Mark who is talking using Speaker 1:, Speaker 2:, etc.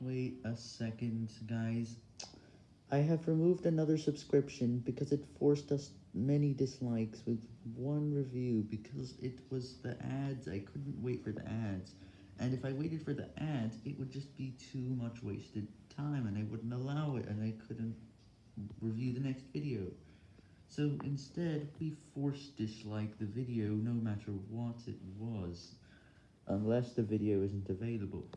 Speaker 1: Wait a second, guys. I have removed another subscription because it forced us many dislikes with one review because it was the ads. I couldn't wait for the ads. And if I waited for the ads, it would just be too much wasted time and I wouldn't allow it and I couldn't review the next video. So instead, we force dislike the video no matter what it was, unless the video isn't available.